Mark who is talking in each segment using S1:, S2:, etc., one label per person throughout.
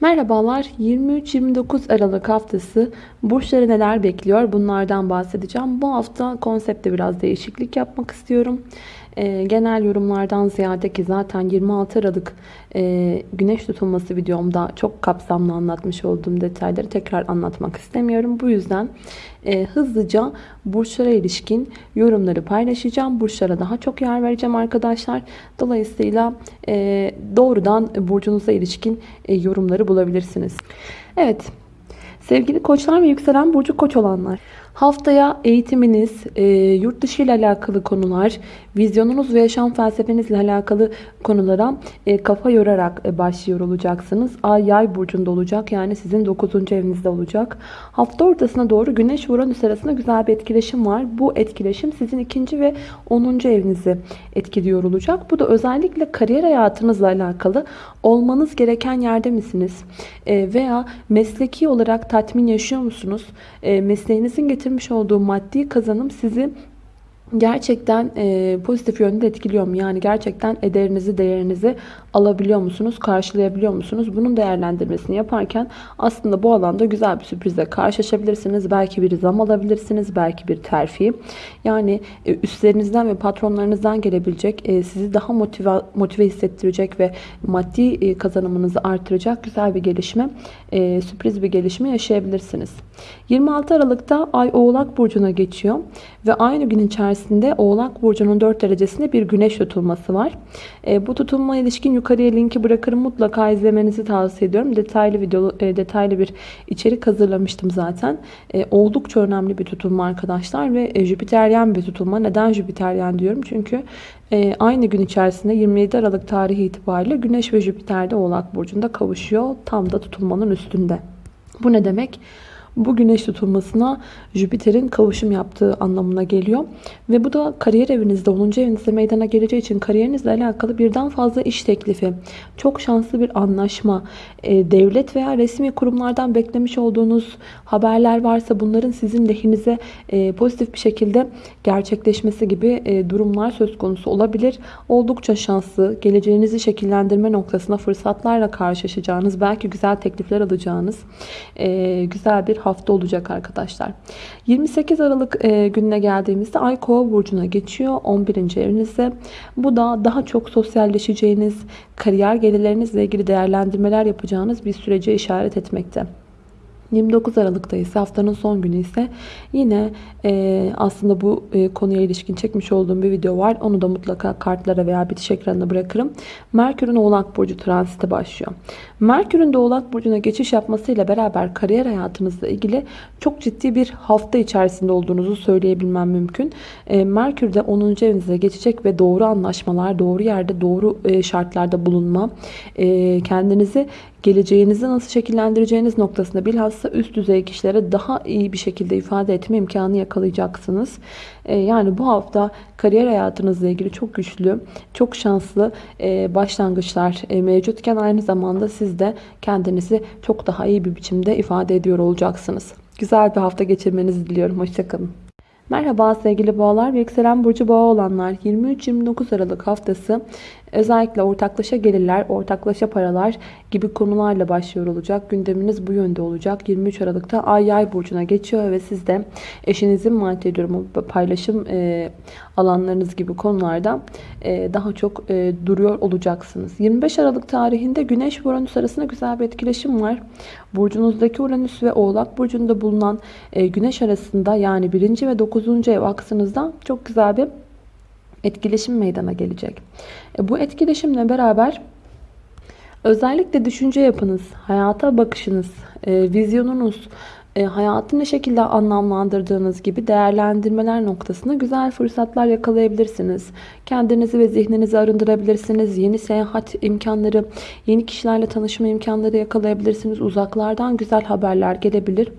S1: Merhabalar 23-29 Aralık haftası burçları neler bekliyor bunlardan bahsedeceğim. Bu hafta konsepte biraz değişiklik yapmak istiyorum. Ee, genel yorumlardan ziyade ki zaten 26 Aralık e, güneş tutulması videomda çok kapsamlı anlatmış olduğum detayları tekrar anlatmak istemiyorum. Bu yüzden e, hızlıca burçlara ilişkin yorumları paylaşacağım. Burçlara daha çok yer vereceğim arkadaşlar. Dolayısıyla e, doğrudan burcunuza ilişkin yorumları bulabilirsiniz. Evet sevgili koçlar ve yükselen burcu koç olanlar. Haftaya eğitiminiz, e, yurt dışı ile alakalı konular, vizyonunuz ve yaşam felsefenizle alakalı konulara e, kafa yorarak e, başlıyor olacaksınız. Ay yay burcunda olacak yani sizin 9. evinizde olacak. Hafta ortasına doğru Güneş Uranüs arasında güzel bir etkileşim var. Bu etkileşim sizin 2. ve 10. evinizi etkiliyor olacak. Bu da özellikle kariyer hayatınızla alakalı olmanız gereken yerde misiniz? E, veya mesleki olarak tatmin yaşıyor musunuz? E, mesleğinizin getirmiş olduğu maddi kazanım sizi gerçekten e, pozitif yönde etkiliyor mu? Yani gerçekten ederinizi, değerinizi alabiliyor musunuz? Karşılayabiliyor musunuz? Bunun değerlendirmesini yaparken aslında bu alanda güzel bir sürprizle karşılaşabilirsiniz. Belki bir zam alabilirsiniz. Belki bir terfi. Yani e, üstlerinizden ve patronlarınızdan gelebilecek e, sizi daha motive, motive hissettirecek ve maddi e, kazanımınızı artıracak güzel bir gelişme, e, sürpriz bir gelişme yaşayabilirsiniz. 26 Aralık'ta Ay Oğlak Burcu'na geçiyor ve aynı gün içerisinde Oğlak Burcu'nun 4 derecesinde bir güneş tutulması var. E, bu tutulma ilişkin yukarıya linki bırakırım. Mutlaka izlemenizi tavsiye ediyorum. Detaylı video, e, detaylı bir içerik hazırlamıştım zaten. E, oldukça önemli bir tutulma arkadaşlar ve e, Jüpiteryen bir tutulma. Neden Jüpiteryen diyorum? Çünkü e, aynı gün içerisinde 27 Aralık tarihi itibariyle Güneş ve Jüpiter de Oğlak Burcu'nda kavuşuyor. Tam da tutulmanın üstünde. Bu ne demek? Bu güneş tutulmasına Jüpiter'in kavuşum yaptığı anlamına geliyor. Ve bu da kariyer evinizde 10. evinizde meydana geleceği için kariyerinizle alakalı birden fazla iş teklifi, çok şanslı bir anlaşma, e, devlet veya resmi kurumlardan beklemiş olduğunuz haberler varsa bunların sizin lehinize e, pozitif bir şekilde gerçekleşmesi gibi e, durumlar söz konusu olabilir. Oldukça şanslı, geleceğinizi şekillendirme noktasına fırsatlarla karşılaşacağınız, belki güzel teklifler alacağınız güzel bir hafta olacak arkadaşlar. 28 Aralık e, gününe geldiğimizde Ay Kova burcuna geçiyor 11. evinizde. Bu da daha çok sosyalleşeceğiniz, kariyer gelirlerinizle ilgili değerlendirmeler yapacağınız bir sürece işaret etmekte. 29 Aralık'ta ise haftanın son günü ise yine e, aslında bu e, konuya ilişkin çekmiş olduğum bir video var. Onu da mutlaka kartlara veya bitiş ekranına bırakırım. Merkür'ün Oğlak Burcu transiti başlıyor. Merkür'ün de Oğlak Burcu'na geçiş yapmasıyla beraber kariyer hayatınızla ilgili çok ciddi bir hafta içerisinde olduğunuzu söyleyebilmem mümkün. E, Merkür de 10. evinize geçecek ve doğru anlaşmalar, doğru yerde, doğru e, şartlarda bulunma, e, kendinizi geleceğinizi nasıl şekillendireceğiniz noktasında bilhassa üst düzey kişilere daha iyi bir şekilde ifade etme imkanı yakalayacaksınız. Ee, yani bu hafta kariyer hayatınızla ilgili çok güçlü, çok şanslı e, başlangıçlar e, mevcutken aynı zamanda siz de kendinizi çok daha iyi bir biçimde ifade ediyor olacaksınız. Güzel bir hafta geçirmenizi diliyorum. Hoşçakalın. Merhaba sevgili boğalar ve yükselen burcu boğa olanlar 23-29 Aralık haftası özellikle ortaklaşa gelirler, ortaklaşa paralar gibi konularla başlıyor olacak. Gündeminiz bu yönde olacak. 23 Aralık'ta Ay Yay burcuna geçiyor ve siz de eşinizin maddi durumu, paylaşım e, alanlarınız gibi konularda e, daha çok e, duruyor olacaksınız. 25 Aralık tarihinde Güneş ve Uranüs arasında güzel bir etkileşim var. Burcunuzdaki Uranüs ve Oğlak burcunda bulunan e, Güneş arasında yani 1. ve 9. ev aksınızda çok güzel bir etkileşim meydana gelecek. E, bu etkileşimle beraber özellikle düşünce yapınız, hayata bakışınız, e, vizyonunuz, e, hayatı ne şekilde anlamlandırdığınız gibi değerlendirmeler noktasında güzel fırsatlar yakalayabilirsiniz. Kendinizi ve zihninizi arındırabilirsiniz. Yeni seyahat imkanları, yeni kişilerle tanışma imkanları yakalayabilirsiniz. Uzaklardan güzel haberler gelebilir.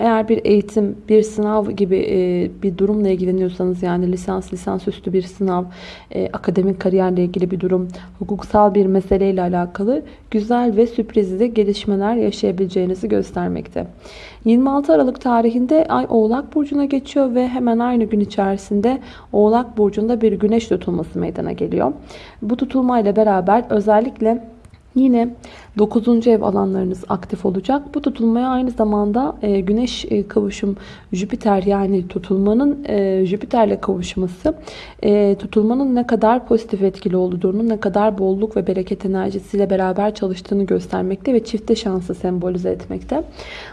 S1: Eğer bir eğitim, bir sınav gibi e, bir durumla ilgileniyorsanız yani lisans, lisansüstü bir sınav, e, akademik kariyerle ilgili bir durum, hukuksal bir meseleyle alakalı güzel ve sürprizli gelişmeler yaşayabileceğinizi göstermekte. 26 Aralık tarihinde Ay Oğlak Burcu'na geçiyor ve hemen aynı gün içerisinde Oğlak Burcu'nda bir güneş tutulması meydana geliyor. Bu tutulmayla beraber özellikle Yine 9. ev alanlarınız aktif olacak. Bu tutulmaya aynı zamanda e, Güneş e, kavuşum Jüpiter yani tutulmanın e, Jüpiter'le kavuşması tutulmanın ne kadar pozitif etkili olduğunu, ne kadar bolluk ve bereket enerjisiyle beraber çalıştığını göstermekte ve çifte şansı sembolize etmekte.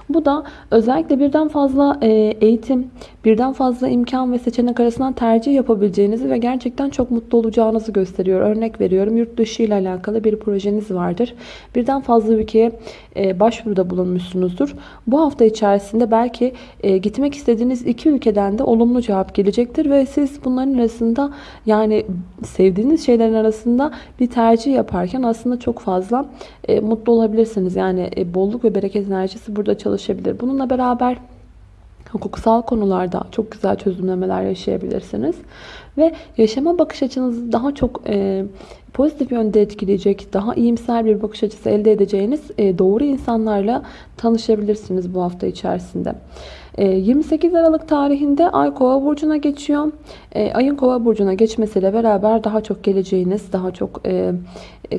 S1: Bu da özellikle birden fazla eğitim, birden fazla imkan ve seçenek arasından tercih yapabileceğinizi ve gerçekten çok mutlu olacağınızı gösteriyor. Örnek veriyorum yurt dışı ile alakalı bir projeniz vardır. Birden fazla ülkeye e, başvuruda bulunmuşsunuzdur. Bu hafta içerisinde belki e, gitmek istediğiniz iki ülkeden de olumlu cevap gelecektir ve siz bunların arasında yani sevdiğiniz şeylerin arasında bir tercih yaparken aslında çok fazla e, mutlu olabilirsiniz. Yani bolluk ve bereket enerjisi burada çalışabilir. Bununla beraber hukuksal konularda çok güzel çözümlemeler yaşayabilirsiniz. Ve yaşama bakış açınızı daha çok e, pozitif yönde etkileyecek, daha iyimser bir bakış açısı elde edeceğiniz e, doğru insanlarla tanışabilirsiniz bu hafta içerisinde. 28 e, Aralık tarihinde Ay Kova burcuna geçiyor. E, ayın Kova burcuna geçmesiyle beraber daha çok geleceğiniz, daha çok e,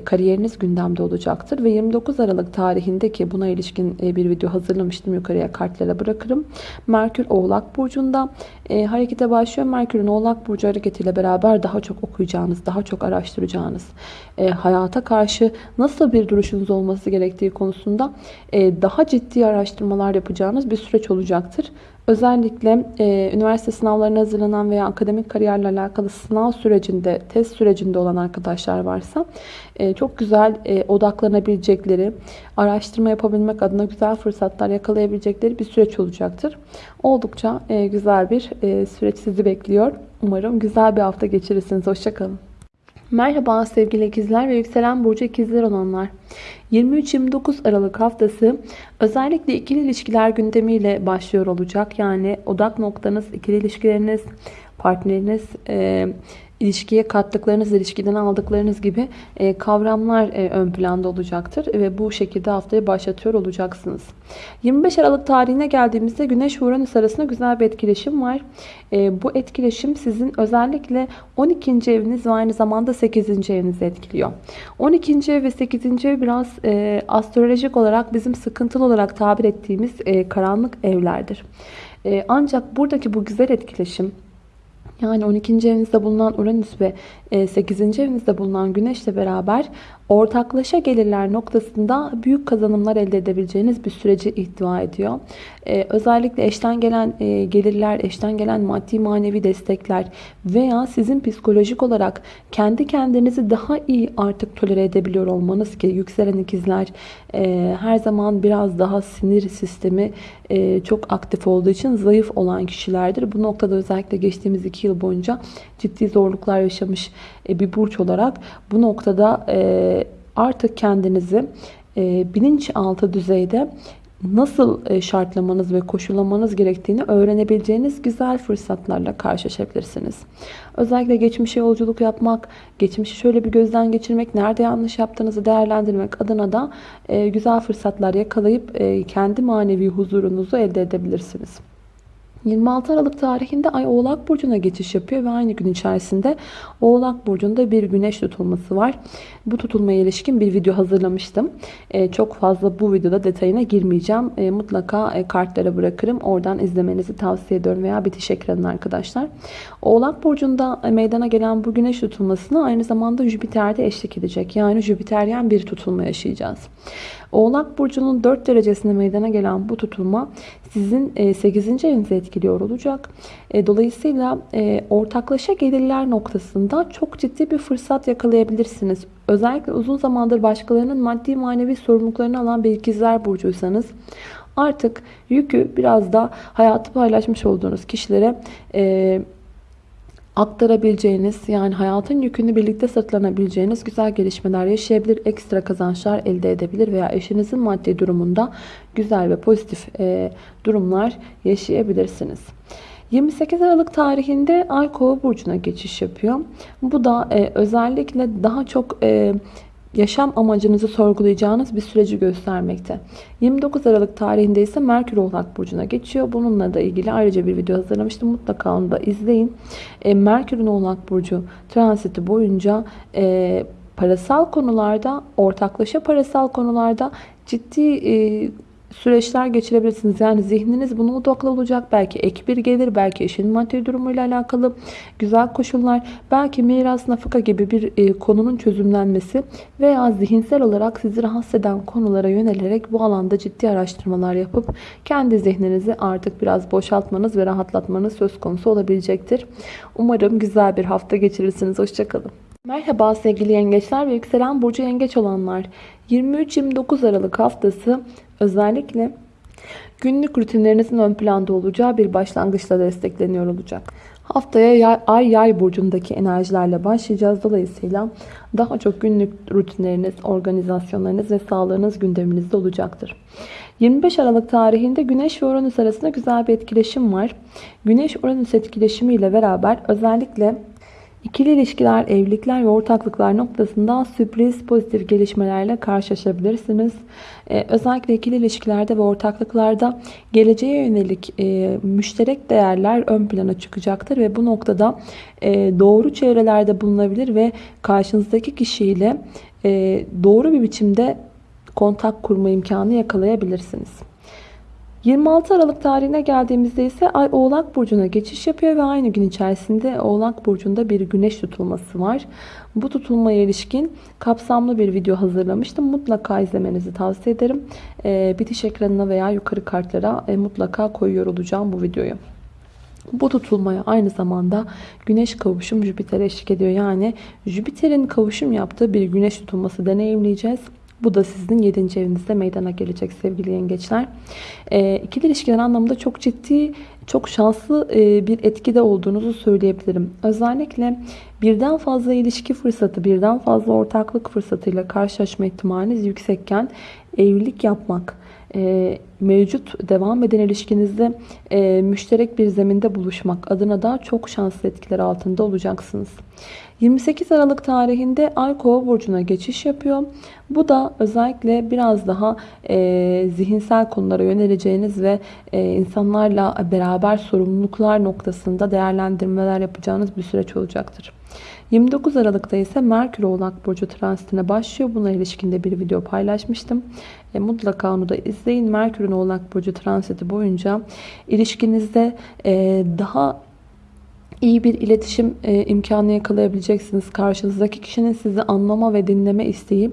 S1: kariyeriniz gündemde olacaktır ve 29 Aralık tarihinde ki buna ilişkin bir video hazırlamıştım yukarıya kartlara bırakırım. Merkür Oğlak burcunda harekete başlıyor. Merkür'ün Oğlak burcu hareketiyle beraber daha çok okuyacağınız, daha çok araştıracağınız, hayata karşı nasıl bir duruşunuz olması gerektiği konusunda daha ciddi araştırmalar yapacağınız bir süreç olacaktır. Özellikle e, üniversite sınavlarına hazırlanan veya akademik kariyerle alakalı sınav sürecinde, test sürecinde olan arkadaşlar varsa e, çok güzel e, odaklanabilecekleri, araştırma yapabilmek adına güzel fırsatlar yakalayabilecekleri bir süreç olacaktır. Oldukça e, güzel bir e, süreç sizi bekliyor. Umarım güzel bir hafta geçirirsiniz. Hoşçakalın. Merhaba sevgili ikizler ve yükselen burcu ikizler olanlar. 23-29 Aralık haftası özellikle ikili ilişkiler gündemiyle başlıyor olacak. Yani odak noktanız ikili ilişkileriniz, partneriniz, e, ilişkiye kattıklarınız, ilişkiden aldıklarınız gibi e, kavramlar e, ön planda olacaktır. Ve bu şekilde haftayı başlatıyor olacaksınız. 25 Aralık tarihine geldiğimizde Güneş Uranüs arasında güzel bir etkileşim var. E, bu etkileşim sizin özellikle 12. eviniz ve aynı zamanda 8. evinizi etkiliyor. 12. ev ve 8. ev biraz astrolojik olarak bizim sıkıntılı olarak tabir ettiğimiz karanlık evlerdir. Ancak buradaki bu güzel etkileşim yani 12. evinizde bulunan Uranüs ve 8. E, evinizde bulunan Güneş ile beraber ortaklaşa gelirler noktasında büyük kazanımlar elde edebileceğiniz bir süreci ihtiva ediyor. Ee, özellikle eşten gelen e, gelirler, eşten gelen maddi manevi destekler veya sizin psikolojik olarak kendi kendinizi daha iyi artık tolere edebiliyor olmanız ki yükselen ikizler e, her zaman biraz daha sinir sistemi e, çok aktif olduğu için zayıf olan kişilerdir. Bu noktada özellikle geçtiğimiz iki yıl boyunca ciddi zorluklar yaşamış bir burç olarak bu noktada e, artık kendinizi e, bilinçaltı düzeyde nasıl şartlamanız ve koşullamanız gerektiğini öğrenebileceğiniz güzel fırsatlarla karşılaşabilirsiniz. Özellikle geçmişe yolculuk yapmak, geçmişi şöyle bir gözden geçirmek, nerede yanlış yaptığınızı değerlendirmek adına da güzel fırsatlar yakalayıp kendi manevi huzurunuzu elde edebilirsiniz. 26 Aralık tarihinde Ay Oğlak Burcu'na geçiş yapıyor ve aynı gün içerisinde Oğlak Burcu'nda bir güneş tutulması var. Bu tutulmaya ilişkin bir video hazırlamıştım. Ee, çok fazla bu videoda detayına girmeyeceğim. Ee, mutlaka e, kartlara bırakırım. Oradan izlemenizi tavsiye ediyorum veya bitiş ekranına arkadaşlar. Oğlak Burcu'nda meydana gelen bu güneş tutulmasına aynı zamanda Jüpiter'de eşlik edecek. Yani Jüpiteryen bir tutulma yaşayacağız. Oğlak Burcu'nun 4 derecesinde meydana gelen bu tutulma sizin 8. E, evinizi etkiliyor olacak. E, dolayısıyla e, ortaklaşa gelirler noktasında çok ciddi bir fırsat yakalayabilirsiniz. Özellikle uzun zamandır başkalarının maddi manevi sorumluluklarını alan bir ikizler burcuysanız artık yükü biraz da hayatı paylaşmış olduğunuz kişilere aktarabileceğiniz yani hayatın yükünü birlikte sırtlanabileceğiniz güzel gelişmeler yaşayabilir, ekstra kazançlar elde edebilir veya eşinizin maddi durumunda güzel ve pozitif e, durumlar yaşayabilirsiniz. 28 Aralık tarihinde Ay Kova burcuna geçiş yapıyor. Bu da e, özellikle daha çok e, yaşam amacınızı sorgulayacağınız bir süreci göstermekte. 29 Aralık tarihinde ise Merkür Oğlak Burcu'na geçiyor. Bununla da ilgili ayrıca bir video hazırlamıştım. Mutlaka onu da izleyin. E, Merkür'ün Oğlak Burcu transiti boyunca e, Parasal konularda, ortaklaşa parasal konularda ciddi e, süreçler geçirebilirsiniz. Yani zihniniz buna odaklı olacak. Belki ek bir gelir, belki eşin maddi durumuyla alakalı güzel koşullar, belki miras nafaka gibi bir e, konunun çözümlenmesi veya zihinsel olarak sizi rahatsız eden konulara yönelerek bu alanda ciddi araştırmalar yapıp kendi zihninizi artık biraz boşaltmanız ve rahatlatmanız söz konusu olabilecektir. Umarım güzel bir hafta geçirirsiniz. Hoşçakalın. Merhaba sevgili yengeçler ve yükselen burcu yengeç olanlar. 23-29 Aralık haftası özellikle günlük rutinlerinizin ön planda olacağı bir başlangıçla destekleniyor olacak. Haftaya ay yay burcundaki enerjilerle başlayacağız. Dolayısıyla daha çok günlük rutinleriniz, organizasyonlarınız ve sağlığınız gündeminizde olacaktır. 25 Aralık tarihinde Güneş ve Uranüs arasında güzel bir etkileşim var. Güneş-Uranüs etkileşimiyle beraber özellikle İkili ilişkiler, evlilikler ve ortaklıklar noktasında sürpriz pozitif gelişmelerle karşılaşabilirsiniz. Ee, özellikle ikili ilişkilerde ve ortaklıklarda geleceğe yönelik e, müşterek değerler ön plana çıkacaktır ve bu noktada e, doğru çevrelerde bulunabilir ve karşınızdaki kişiyle e, doğru bir biçimde kontak kurma imkanı yakalayabilirsiniz. 26 Aralık tarihine geldiğimizde ise Ay Oğlak Burcu'na geçiş yapıyor ve aynı gün içerisinde Oğlak Burcu'nda bir güneş tutulması var. Bu tutulmaya ilişkin kapsamlı bir video hazırlamıştım. Mutlaka izlemenizi tavsiye ederim. Ee, bitiş ekranına veya yukarı kartlara e, mutlaka koyuyor olacağım bu videoyu. Bu tutulmaya aynı zamanda güneş kavuşum Jüpiter eşlik ediyor. Yani Jüpiter'in kavuşum yaptığı bir güneş tutulması deneyimleyeceğiz. Bu da sizin 7. evinizde meydana gelecek sevgili yengeçler. E, ikili ilişkiler anlamında çok ciddi, çok şanslı e, bir etkide olduğunuzu söyleyebilirim. Özellikle birden fazla ilişki fırsatı, birden fazla ortaklık fırsatıyla karşılaşma ihtimaliniz yüksekken evlilik yapmak, e, mevcut devam eden ilişkinizde e, müşterek bir zeminde buluşmak adına da çok şanslı etkiler altında olacaksınız. 28 Aralık tarihinde Ay Kova burcuna geçiş yapıyor. Bu da özellikle biraz daha e, zihinsel konulara yöneleceğiniz ve e, insanlarla beraber sorumluluklar noktasında değerlendirmeler yapacağınız bir süreç olacaktır. 29 Aralık'ta ise Merkür Oğlak Burcu transitine başlıyor. Buna ilişkinde bir video paylaşmıştım. E, mutlaka onu da izleyin. Merkür'ün Oğlak Burcu transiti boyunca ilişkinizde e, daha iyi bir iletişim e, imkanı yakalayabileceksiniz. Karşınızdaki kişinin sizi anlama ve dinleme isteği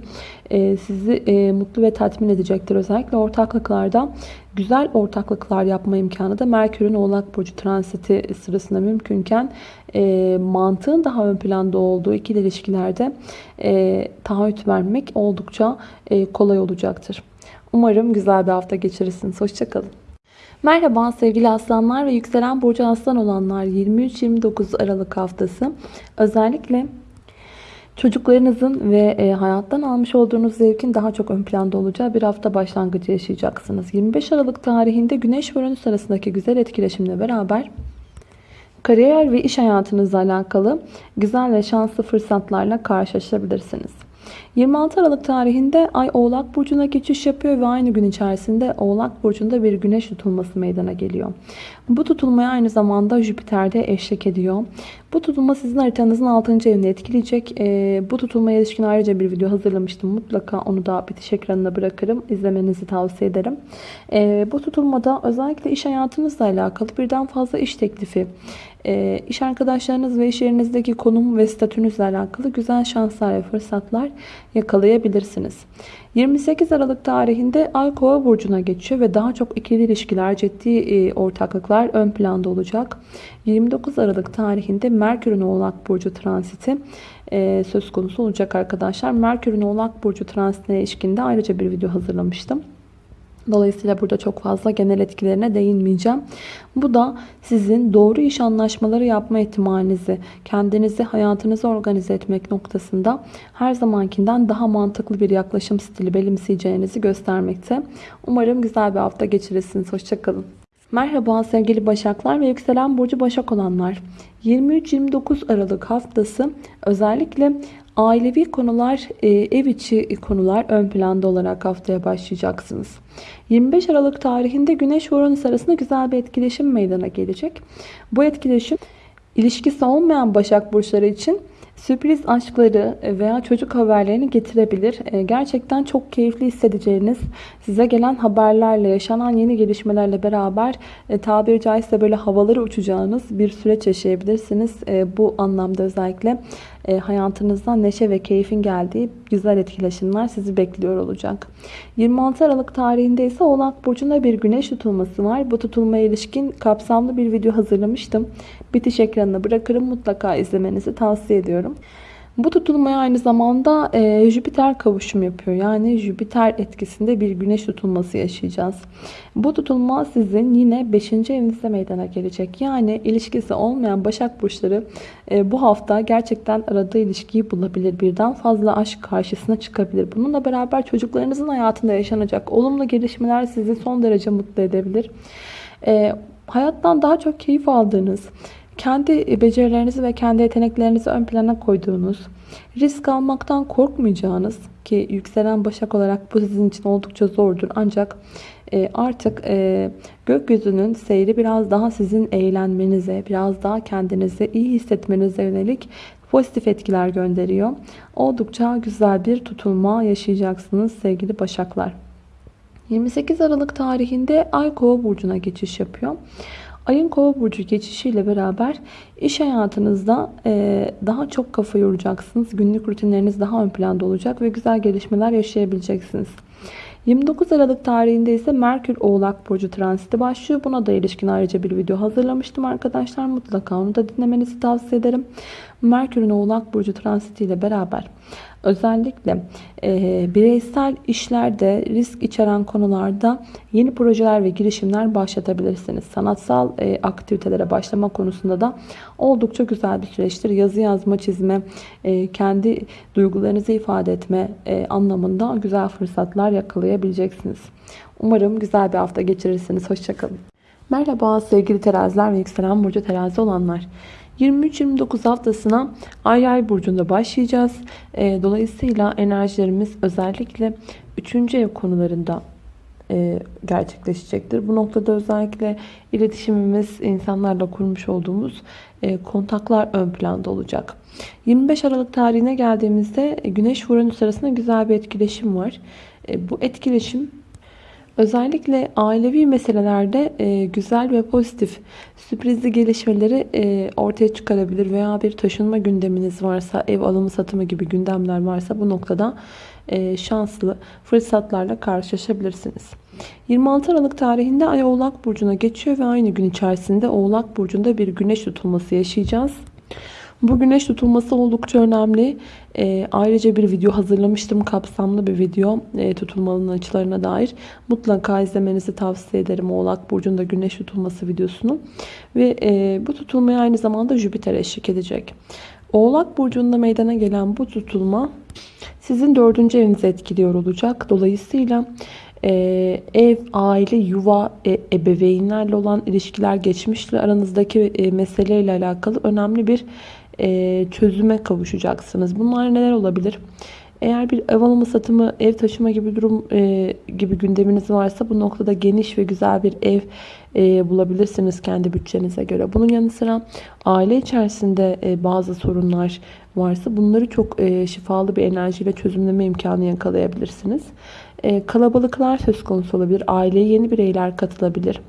S1: e, sizi e, mutlu ve tatmin edecektir. Özellikle ortaklıklarda güzel ortaklıklar yapma imkanı da Merkür'ün Oğlak Burcu transiti sırasında mümkünken e, mantığın daha ön planda olduğu ikili ilişkilerde e, taahhüt vermek oldukça e, kolay olacaktır. Umarım güzel bir hafta geçirirsiniz. Hoşçakalın. Merhaba sevgili aslanlar ve yükselen burcu aslan olanlar 23-29 Aralık haftası özellikle çocuklarınızın ve e, hayattan almış olduğunuz zevkin daha çok ön planda olacağı bir hafta başlangıcı yaşayacaksınız. 25 Aralık tarihinde Güneş ve Uranüs arasındaki güzel etkileşimle beraber kariyer ve iş hayatınızla alakalı güzel ve şanslı fırsatlarla karşılaşabilirsiniz. 26 Aralık tarihinde Ay Oğlak Burcu'na geçiş yapıyor ve aynı gün içerisinde Oğlak Burcu'nda bir güneş tutulması meydana geliyor. Bu tutulmaya aynı zamanda Jüpiter de eşlik ediyor. Bu tutulma sizin haritanızın 6. evini etkileyecek. E, bu tutulmaya ilişkin ayrıca bir video hazırlamıştım. Mutlaka onu da bitiş ekranına bırakırım. İzlemenizi tavsiye ederim. E, bu tutulmada özellikle iş hayatınızla alakalı birden fazla iş teklifi, e, iş arkadaşlarınız ve iş yerinizdeki konum ve statünüzle alakalı güzel şanslar ve fırsatlar yakalayabilirsiniz. 28 Aralık tarihinde Ay Kova burcuna geçiyor ve daha çok ikili ilişkiler, ciddi e, ortaklıklar ön planda olacak. 29 Aralık tarihinde Merkür'ün Oğlak burcu transiti e, söz konusu olacak arkadaşlar. Merkür'ün Oğlak burcu transitine ilişkinde ayrıca bir video hazırlamıştım. Dolayısıyla burada çok fazla genel etkilerine değinmeyeceğim. Bu da sizin doğru iş anlaşmaları yapma ihtimalinizi, kendinizi, hayatınızı organize etmek noktasında her zamankinden daha mantıklı bir yaklaşım stili benimseyeceğinizi göstermekte. Umarım güzel bir hafta geçirirsiniz. Hoşçakalın. Merhaba sevgili Başaklar ve yükselen burcu Başak olanlar. 23-29 Aralık haftası özellikle Ailevi konular, e, ev içi konular ön planda olarak haftaya başlayacaksınız. 25 Aralık tarihinde Güneş ve Uranüs arasında güzel bir etkileşim meydana gelecek. Bu etkileşim ilişkisi olmayan Başak Burçları için Sürpriz aşkları veya çocuk haberlerini getirebilir. E, Gerçekten çok keyifli hissedeceğiniz, size gelen haberlerle, yaşanan yeni gelişmelerle beraber e, tabiri caizse böyle havaları uçacağınız bir süreç yaşayabilirsiniz. Bu anlamda özellikle e, hayatınızda neşe ve keyfin geldiği güzel etkileşimler sizi bekliyor olacak. 26 Aralık tarihinde ise Oğlak Burcu'nda bir güneş tutulması var. Bu tutulmaya ilişkin kapsamlı bir video hazırlamıştım. Bitiş ekranına bırakırım. Mutlaka izlemenizi tavsiye ediyorum. Bu tutulmaya aynı zamanda e, Jüpiter kavuşum yapıyor. Yani Jüpiter etkisinde bir güneş tutulması yaşayacağız. Bu tutulma sizin yine 5. evinizde meydana gelecek. Yani ilişkisi olmayan Başak Burçları e, bu hafta gerçekten aradığı ilişkiyi bulabilir. Birden fazla aşk karşısına çıkabilir. Bununla beraber çocuklarınızın hayatında yaşanacak olumlu gelişmeler sizi son derece mutlu edebilir. E, hayattan daha çok keyif aldığınız, kendi becerilerinizi ve kendi yeteneklerinizi ön plana koyduğunuz, risk almaktan korkmayacağınız ki yükselen başak olarak bu sizin için oldukça zordur. Ancak e, artık e, gökyüzünün seyri biraz daha sizin eğlenmenize, biraz daha kendinizi iyi hissetmenize yönelik pozitif etkiler gönderiyor. Oldukça güzel bir tutulma yaşayacaksınız sevgili başaklar. 28 Aralık tarihinde Ay Kova burcuna geçiş yapıyor. Ayın kova burcu geçişiyle beraber iş hayatınızda e, daha çok kafa yoracaksınız. Günlük rutinleriniz daha ön planda olacak ve güzel gelişmeler yaşayabileceksiniz. 29 Aralık tarihinde ise Merkür Oğlak Burcu transiti başlıyor. Buna da ilişkin ayrıca bir video hazırlamıştım arkadaşlar. Mutlaka onu da dinlemenizi tavsiye ederim. Merkür'ün Oğlak Burcu transiti ile beraber özellikle e, bireysel işlerde risk içeren konularda yeni projeler ve girişimler başlatabilirsiniz. Sanatsal e, aktivitelere başlama konusunda da oldukça güzel bir süreçtir. Yazı yazma, çizme, e, kendi duygularınızı ifade etme e, anlamında güzel fırsatlar yakalayabileceksiniz. Umarım güzel bir hafta geçirirsiniz. Hoşçakalın. Merhaba sevgili teraziler ve yükselen burcu terazi olanlar. 23-29 haftasına Ay Ay burcunda başlayacağız. E, dolayısıyla enerjilerimiz özellikle 3. ev konularında e, gerçekleşecektir. Bu noktada özellikle iletişimimiz, insanlarla kurmuş olduğumuz e, kontaklar ön planda olacak. 25 Aralık tarihine geldiğimizde Güneş Uranüs arasında güzel bir etkileşim var. Bu etkileşim Özellikle ailevi meselelerde e, güzel ve pozitif sürprizli gelişmeleri e, ortaya çıkarabilir veya bir taşınma gündeminiz varsa, ev alımı satımı gibi gündemler varsa bu noktada e, şanslı fırsatlarla karşılaşabilirsiniz. 26 Aralık tarihinde Ay Oğlak Burcu'na geçiyor ve aynı gün içerisinde Oğlak Burcu'nda bir güneş tutulması yaşayacağız. Bu güneş tutulması oldukça önemli. E, ayrıca bir video hazırlamıştım. Kapsamlı bir video e, tutulmanın açılarına dair. Mutlaka izlemenizi tavsiye ederim. Oğlak Burcu'nda güneş tutulması videosunu. Ve e, bu tutulmaya aynı zamanda Jüpiter eşlik edecek. Oğlak Burcu'nda meydana gelen bu tutulma sizin dördüncü evinizi etkiliyor olacak. Dolayısıyla ee, ev, aile, yuva, e, ebeveynlerle olan ilişkiler, geçmişle aranızdaki e, meseleyle alakalı önemli bir e, çözüme kavuşacaksınız. Bunlar neler olabilir? Eğer bir ev alımı satımı, ev taşıma gibi durum e, gibi gündeminiz varsa bu noktada geniş ve güzel bir ev e, bulabilirsiniz kendi bütçenize göre. Bunun yanı sıra aile içerisinde e, bazı sorunlar varsa bunları çok e, şifalı bir enerjiyle çözümleme imkanı yakalayabilirsiniz. E, kalabalıklar söz konusu olabilir. Aileye yeni bireyler katılabilir.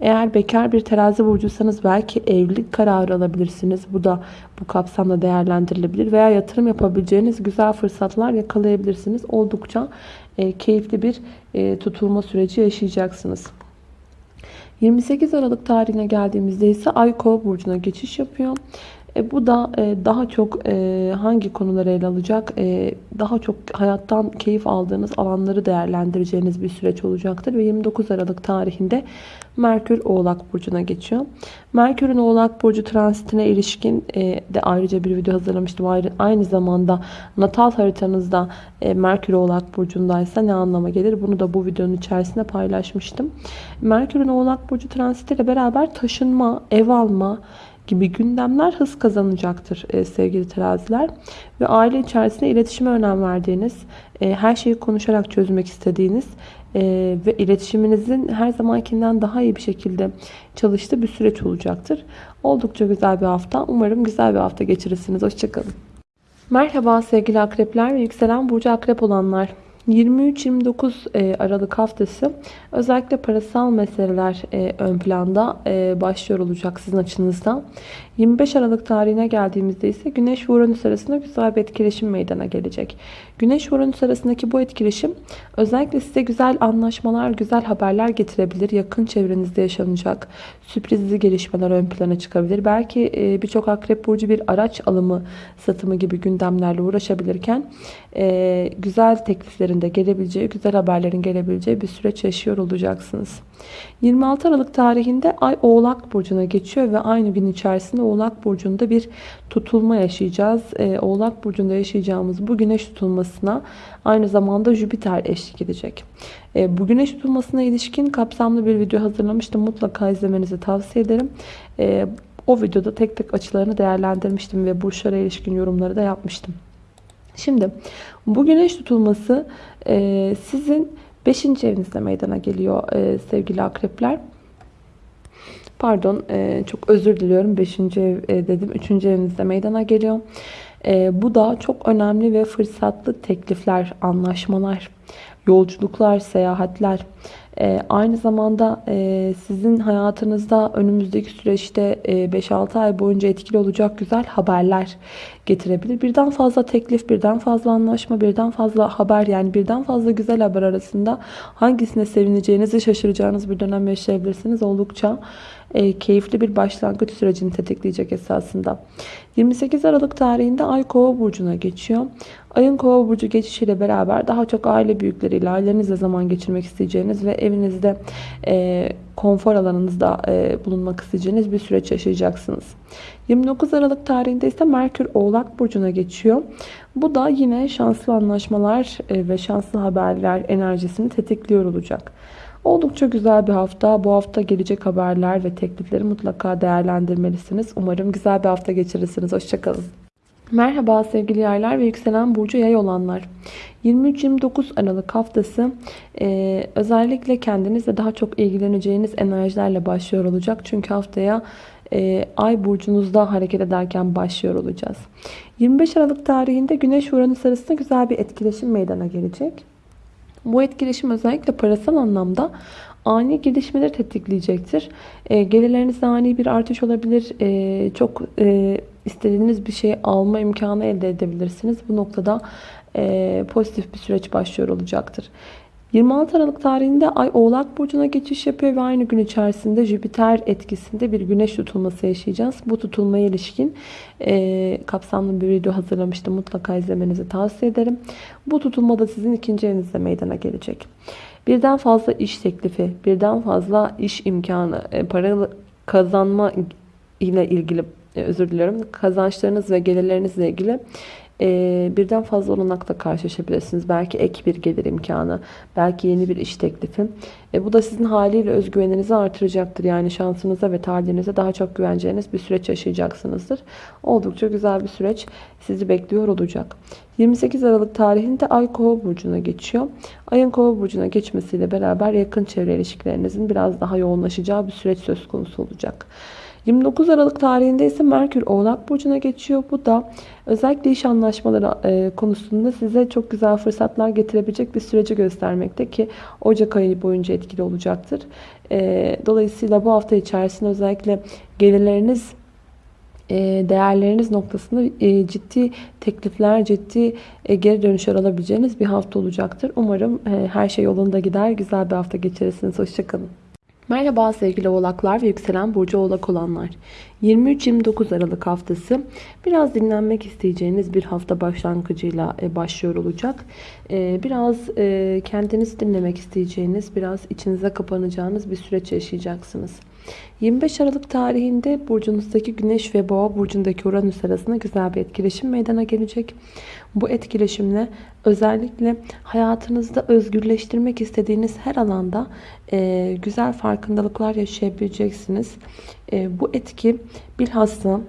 S1: Eğer bekar bir terazi burcuysanız belki evlilik kararı alabilirsiniz. Bu da bu kapsamda değerlendirilebilir. Veya yatırım yapabileceğiniz güzel fırsatlar yakalayabilirsiniz. Oldukça e, keyifli bir e, tutulma süreci yaşayacaksınız. 28 Aralık tarihine geldiğimizde ise Ay Kova burcuna geçiş yapıyor. E, bu da e, daha çok e, hangi konuları ele alacak? E, daha çok hayattan keyif aldığınız alanları değerlendireceğiniz bir süreç olacaktır. Ve 29 Aralık tarihinde Merkür Oğlak Burcu'na geçiyor. Merkür'ün Oğlak Burcu transitine ilişkin e, de ayrıca bir video hazırlamıştım. Ayrı, aynı zamanda natal haritanızda e, Merkür Oğlak Burcu'ndaysa ne anlama gelir? Bunu da bu videonun içerisinde paylaşmıştım. Merkür'ün Oğlak Burcu transitiyle beraber taşınma, ev alma, gibi gündemler hız kazanacaktır e, sevgili teraziler. Ve aile içerisinde iletişime önem verdiğiniz, e, her şeyi konuşarak çözmek istediğiniz e, ve iletişiminizin her zamankinden daha iyi bir şekilde çalıştığı bir süreç olacaktır. Oldukça güzel bir hafta. Umarım güzel bir hafta geçirirsiniz. Hoşçakalın. Merhaba sevgili akrepler ve yükselen burcu akrep olanlar. 23-29 e, Aralık haftası özellikle parasal meseleler e, ön planda e, başlıyor olacak sizin açınızdan. 25 Aralık tarihine geldiğimizde ise Güneş ve Uranüs arasında güzel bir etkileşim meydana gelecek. Güneş ve Uranüs arasındaki bu etkileşim özellikle size güzel anlaşmalar, güzel haberler getirebilir. Yakın çevrenizde yaşanacak sürprizli gelişmeler ön plana çıkabilir. Belki birçok akrep burcu bir araç alımı, satımı gibi gündemlerle uğraşabilirken güzel tekliflerin de gelebileceği, güzel haberlerin gelebileceği bir süreç yaşıyor olacaksınız. 26 Aralık tarihinde Ay Oğlak Burcu'na geçiyor ve aynı gün içerisinde Oğlak Burcu'nda bir tutulma yaşayacağız. Ee, Oğlak Burcu'nda yaşayacağımız bu güneş tutulmasına aynı zamanda Jüpiter eşlik edecek. Ee, bu güneş tutulmasına ilişkin kapsamlı bir video hazırlamıştım. Mutlaka izlemenizi tavsiye ederim. Ee, o videoda tek tek açılarını değerlendirmiştim ve burçlara ilişkin yorumları da yapmıştım. Şimdi bu güneş tutulması e, sizin 5. evinizde meydana geliyor e, sevgili akrepler. Pardon e, çok özür diliyorum 5. ev e, dedim 3. evinizde meydana geliyor. E, bu da çok önemli ve fırsatlı teklifler, anlaşmalar, yolculuklar, seyahatler. E, aynı zamanda e, sizin hayatınızda önümüzdeki süreçte e, 5-6 ay boyunca etkili olacak güzel haberler getirebilir. Birden fazla teklif, birden fazla anlaşma, birden fazla haber yani birden fazla güzel haber arasında hangisine sevineceğinizi şaşıracağınız bir dönem yaşayabilirsiniz. Oldukça e, keyifli bir başlangıç sürecini tetikleyecek esasında. 28 Aralık tarihinde Ay Kova burcuna geçiyor. Ayın Kova burcu geçişiyle beraber daha çok aile büyükleriyle, ailenizle zaman geçirmek isteyeceğiniz ve evinizde e, konfor alanınızda e, bulunmak isteyeceğiniz bir süreç yaşayacaksınız. 29 Aralık tarihinde ise Merkür Oğlak burcuna geçiyor. Bu da yine şanslı anlaşmalar e, ve şanslı haberler enerjisini tetikliyor olacak. Oldukça güzel bir hafta. Bu hafta gelecek haberler ve teklifleri mutlaka değerlendirmelisiniz. Umarım güzel bir hafta geçirirsiniz. Hoşçakalın. Merhaba sevgili yaylar ve yükselen burcu yay olanlar. 23-29 Aralık haftası e, özellikle kendinizle daha çok ilgileneceğiniz enerjilerle başlıyor olacak. Çünkü haftaya e, ay burcunuzda hareket ederken başlıyor olacağız. 25 Aralık tarihinde Güneş Uranüs arasında güzel bir etkileşim meydana gelecek. Bu etkileşim özellikle parasal anlamda ani gelişmeleri tetikleyecektir. E, gelirlerinizde ani bir artış olabilir. E, çok e, istediğiniz bir şey alma imkanı elde edebilirsiniz. Bu noktada e, pozitif bir süreç başlıyor olacaktır. 26 Aralık tarihinde Ay Oğlak Burcu'na geçiş yapıyor ve aynı gün içerisinde Jüpiter etkisinde bir güneş tutulması yaşayacağız. Bu tutulmaya ilişkin e, kapsamlı bir video hazırlamıştım. Mutlaka izlemenizi tavsiye ederim. Bu tutulma da sizin ikinci evinizde meydana gelecek. Birden fazla iş teklifi, birden fazla iş imkanı, e, para kazanma ile ilgili e, özür diliyorum kazançlarınız ve gelirlerinizle ilgili e, birden fazla olanakla karşılaşabilirsiniz. Belki ek bir gelir imkanı, belki yeni bir iş teklifi. E, bu da sizin haliyle özgüveninizi artıracaktır. Yani şansınıza ve talihinize daha çok güveneceğiniz bir süreç yaşayacaksınızdır. Oldukça güzel bir süreç sizi bekliyor olacak. 28 Aralık tarihinde Ay Kova burcuna geçiyor. Ayın Kova burcuna geçmesiyle beraber yakın çevre ilişkilerinizin biraz daha yoğunlaşacağı bir süreç söz konusu olacak. 29 Aralık tarihinde ise Merkür Oğlak Burcu'na geçiyor. Bu da özellikle iş anlaşmaları e, konusunda size çok güzel fırsatlar getirebilecek bir süreci göstermekte ki Ocak ayı boyunca etkili olacaktır. E, dolayısıyla bu hafta içerisinde özellikle gelirleriniz e, değerleriniz noktasında ciddi teklifler, ciddi geri dönüşler alabileceğiniz bir hafta olacaktır. Umarım her şey yolunda gider. Güzel bir hafta geçirirsiniz. Hoşçakalın. Merhaba sevgili oğlaklar ve yükselen burcu oğlak olanlar. 23-29 Aralık haftası biraz dinlenmek isteyeceğiniz bir hafta başlangıcıyla e, başlıyor olacak. E, biraz e, kendinizi dinlemek isteyeceğiniz, biraz içinize kapanacağınız bir süreç yaşayacaksınız. 25 Aralık tarihinde burcunuzdaki Güneş ve Boğa burcundaki Uranüs arasında güzel bir etkileşim meydana gelecek. Bu etkileşimle özellikle hayatınızda özgürleştirmek istediğiniz her alanda e, güzel farkındalıklar yaşayabileceksiniz. E, bu etki bilhassa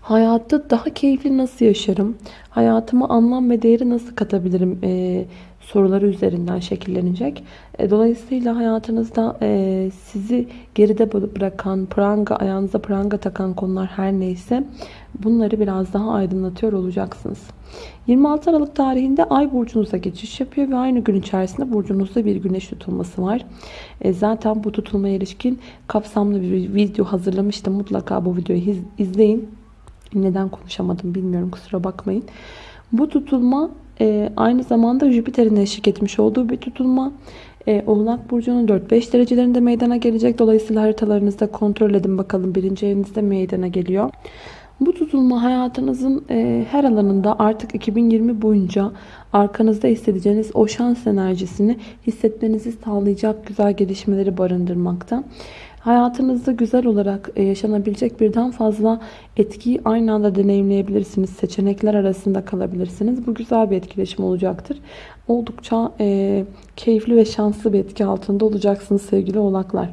S1: hayatta daha keyifli nasıl yaşarım, hayatıma anlam ve değeri nasıl katabilirim e, soruları üzerinden şekillenecek. E, dolayısıyla hayatınızda e, sizi geride bırakan, pranga, ayağınıza pranga takan konular her neyse bunları biraz daha aydınlatıyor olacaksınız. 26 Aralık tarihinde Ay burcunuza geçiş yapıyor ve aynı gün içerisinde burcunuzda bir güneş tutulması var. E, zaten bu tutulmaya ilişkin kapsamlı bir video hazırlamıştım. Mutlaka bu videoyu izleyin. Neden konuşamadım bilmiyorum kusura bakmayın. Bu tutulma e, aynı zamanda Jüpiter'in eşlik etmiş olduğu bir tutulma. E, Oğlak Burcu'nun 4-5 derecelerinde meydana gelecek. Dolayısıyla haritalarınızda kontrol edin bakalım birinci evinizde meydana geliyor. Bu tutulma hayatınızın e, her alanında artık 2020 boyunca arkanızda hissedeceğiniz o şans enerjisini hissetmenizi sağlayacak güzel gelişmeleri barındırmakta. Hayatınızda güzel olarak e, yaşanabilecek birden fazla etkiyi aynı anda deneyimleyebilirsiniz. Seçenekler arasında kalabilirsiniz. Bu güzel bir etkileşim olacaktır. Oldukça e, keyifli ve şanslı bir etki altında olacaksınız sevgili oğlaklar.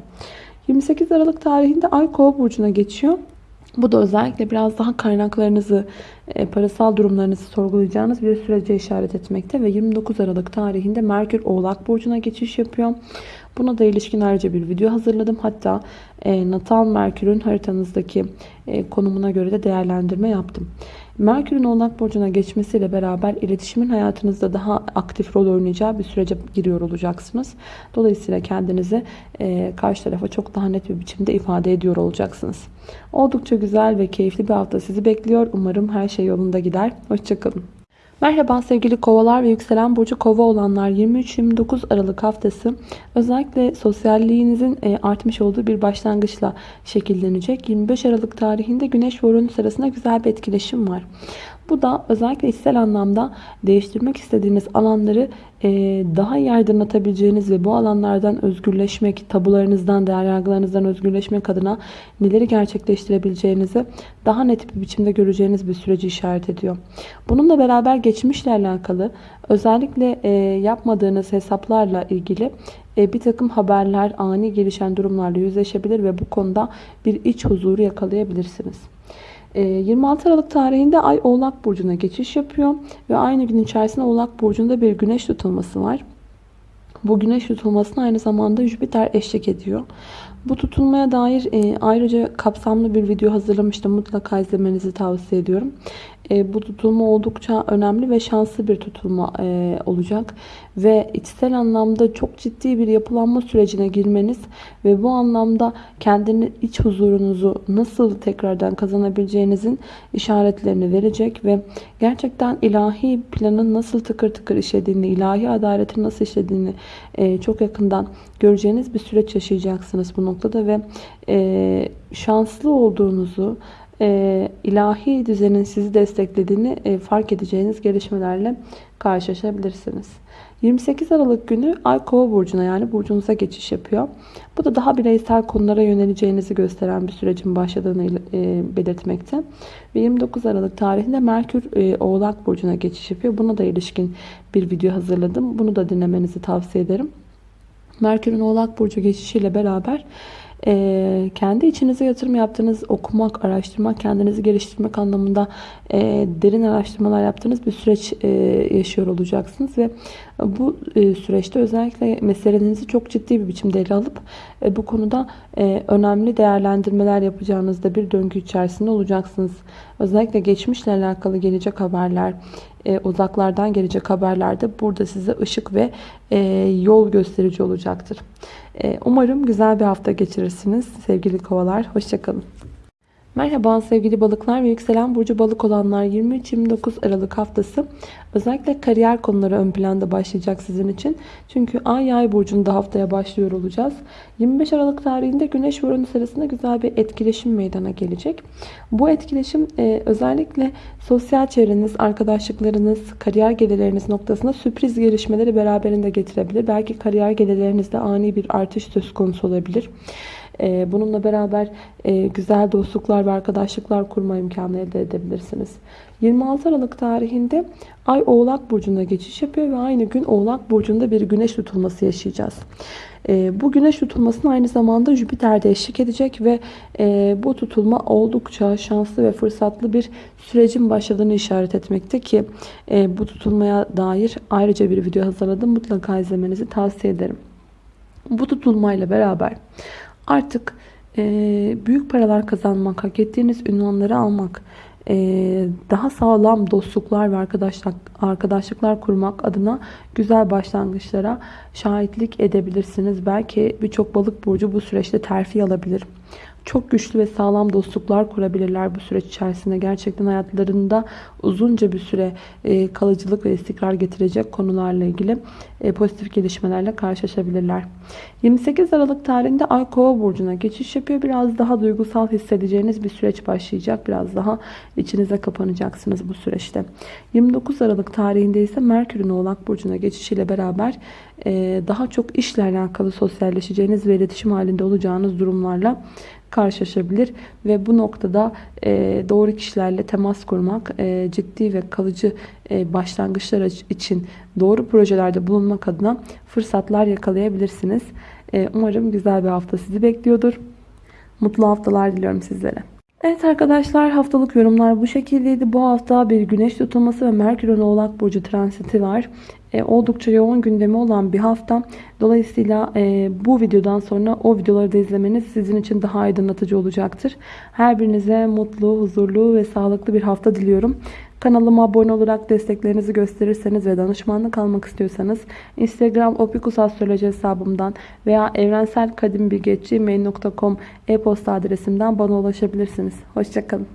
S1: 28 Aralık tarihinde Ay Kova burcuna geçiyor. Bu da özellikle biraz daha kaynaklarınızı, e, parasal durumlarınızı sorgulayacağınız bir sürece işaret etmekte ve 29 Aralık tarihinde Merkür Oğlak Burcu'na geçiş yapıyor. Buna da ilişkin ayrıca bir video hazırladım. Hatta e, Natal Merkür'ün haritanızdaki e, konumuna göre de değerlendirme yaptım. Merkür'ün Oğlak Burcu'na geçmesiyle beraber iletişimin hayatınızda daha aktif rol oynayacağı bir sürece giriyor olacaksınız. Dolayısıyla kendinizi e, karşı tarafa çok daha net bir biçimde ifade ediyor olacaksınız. Oldukça güzel ve keyifli bir hafta sizi bekliyor. Umarım her şey yolunda gider. Hoşçakalın. Merhaba sevgili kovalar ve yükselen burcu kova olanlar 23-29 Aralık haftası özellikle sosyalliğinizin e, artmış olduğu bir başlangıçla şekillenecek. 25 Aralık tarihinde Güneş ve Uranüs arasında güzel bir etkileşim var. Bu da özellikle içsel anlamda değiştirmek istediğiniz alanları e, daha iyi aydınlatabileceğiniz ve bu alanlardan özgürleşmek, tabularınızdan, değer yargılarınızdan özgürleşmek adına neleri gerçekleştirebileceğinizi daha net bir biçimde göreceğiniz bir süreci işaret ediyor. Bununla beraber geçmişle alakalı özellikle e, yapmadığınız hesaplarla ilgili e, bir takım haberler, ani gelişen durumlarla yüzleşebilir ve bu konuda bir iç huzuru yakalayabilirsiniz. 26 ee, Aralık tarihinde Ay Oğlak Burcu'na geçiş yapıyor. Ve aynı gün içerisinde Oğlak Burcu'nda bir güneş tutulması var. Bu güneş tutulmasına aynı zamanda Jüpiter eşlik ediyor. Bu tutulmaya dair e, ayrıca kapsamlı bir video hazırlamıştım. Mutlaka izlemenizi tavsiye ediyorum. E, bu tutulma oldukça önemli ve şanslı bir tutulma e, olacak. Ve içsel anlamda çok ciddi bir yapılanma sürecine girmeniz ve bu anlamda kendini iç huzurunuzu nasıl tekrardan kazanabileceğinizin işaretlerini verecek ve gerçekten ilahi planın nasıl tıkır tıkır işlediğini, ilahi adaletin nasıl işlediğini e, çok yakından göreceğiniz bir süreç yaşayacaksınız bu noktada ve e, şanslı olduğunuzu, e, ilahi düzenin sizi desteklediğini e, fark edeceğiniz gelişmelerle karşılaşabilirsiniz. 28 Aralık günü Ay Kova burcuna yani burcunuza geçiş yapıyor. Bu da daha bireysel konulara yöneleceğinizi gösteren bir sürecin başladığını e, belirtmekte. Ve 29 Aralık tarihinde Merkür e, Oğlak burcuna geçiş yapıyor. Buna da ilişkin bir video hazırladım. Bunu da dinlemenizi tavsiye ederim. Merkür'ün Oğlak burcu geçişiyle beraber e, kendi içinize yatırım yaptığınız, okumak, araştırmak, kendinizi geliştirmek anlamında e, derin araştırmalar yaptığınız bir süreç e, yaşıyor olacaksınız ve bu e, süreçte özellikle meselenizi çok ciddi bir biçimde ele alıp e, bu konuda e, önemli değerlendirmeler yapacağınızda bir döngü içerisinde olacaksınız. Özellikle geçmişle alakalı gelecek haberler, e, uzaklardan gelecek haberler de burada size ışık ve e, yol gösterici olacaktır. E, umarım güzel bir hafta geçirirsiniz sevgili kovalar. Hoşçakalın. Merhaba sevgili balıklar ve yükselen burcu balık olanlar 23-29 Aralık haftası özellikle kariyer konuları ön planda başlayacak sizin için. Çünkü ay yay burcunda haftaya başlıyor olacağız. 25 Aralık tarihinde Güneş ve Uranüs arasında güzel bir etkileşim meydana gelecek. Bu etkileşim e, özellikle sosyal çevreniz, arkadaşlıklarınız, kariyer gelirleriniz noktasında sürpriz gelişmeleri beraberinde getirebilir. Belki kariyer gelirlerinizde ani bir artış söz konusu olabilir. E, bununla beraber e, güzel dostluklar ve arkadaşlıklar kurma imkanı elde edebilirsiniz. 26 Aralık tarihinde Ay Oğlak Burcu'na geçiş yapıyor ve aynı gün Oğlak Burcu'nda bir güneş tutulması yaşayacağız. E, bu güneş tutulmasına aynı zamanda Jüpiter de eşlik edecek ve e, bu tutulma oldukça şanslı ve fırsatlı bir sürecin başladığını işaret etmekte ki e, bu tutulmaya dair ayrıca bir video hazırladım. Mutlaka izlemenizi tavsiye ederim. Bu tutulmayla beraber artık e, büyük paralar kazanmak, hak ettiğiniz ünvanları almak, e, daha sağlam dostluklar ve arkadaşlık, arkadaşlıklar kurmak adına güzel başlangıçlara şahitlik edebilirsiniz. Belki birçok balık burcu bu süreçte terfi alabilir. Çok güçlü ve sağlam dostluklar kurabilirler bu süreç içerisinde. Gerçekten hayatlarında uzunca bir süre e, kalıcılık ve istikrar getirecek konularla ilgili e, pozitif gelişmelerle karşılaşabilirler. 28 Aralık tarihinde Ay Kova burcuna geçiş yapıyor. Biraz daha duygusal hissedeceğiniz bir süreç başlayacak. Biraz daha içinize kapanacaksınız bu süreçte. 29 Aralık tarihinde ise Merkür'ün Oğlak burcuna geçişiyle beraber e, daha çok işle alakalı sosyalleşeceğiniz ve iletişim halinde olacağınız durumlarla karşılaşabilir ve bu noktada e, doğru kişilerle temas kurmak e, ciddi ve kalıcı e, başlangıçlar için doğru projelerde bulunmak adına fırsatlar yakalayabilirsiniz. Umarım güzel bir hafta sizi bekliyordur. Mutlu haftalar diliyorum sizlere. Evet arkadaşlar haftalık yorumlar bu şekildeydi. Bu hafta bir güneş tutulması ve Merkür'ün Oğlak Burcu transiti var. E, oldukça yoğun gündemi olan bir hafta. Dolayısıyla e, bu videodan sonra o videoları da izlemeniz sizin için daha aydınlatıcı olacaktır. Her birinize mutlu, huzurlu ve sağlıklı bir hafta diliyorum. Kanalıma abone olarak desteklerinizi gösterirseniz ve danışmanlık almak istiyorsanız Instagram opikusastroloji hesabımdan veya evrenselkadimbilgeçi.mail.com e-posta adresimden bana ulaşabilirsiniz. Hoşçakalın.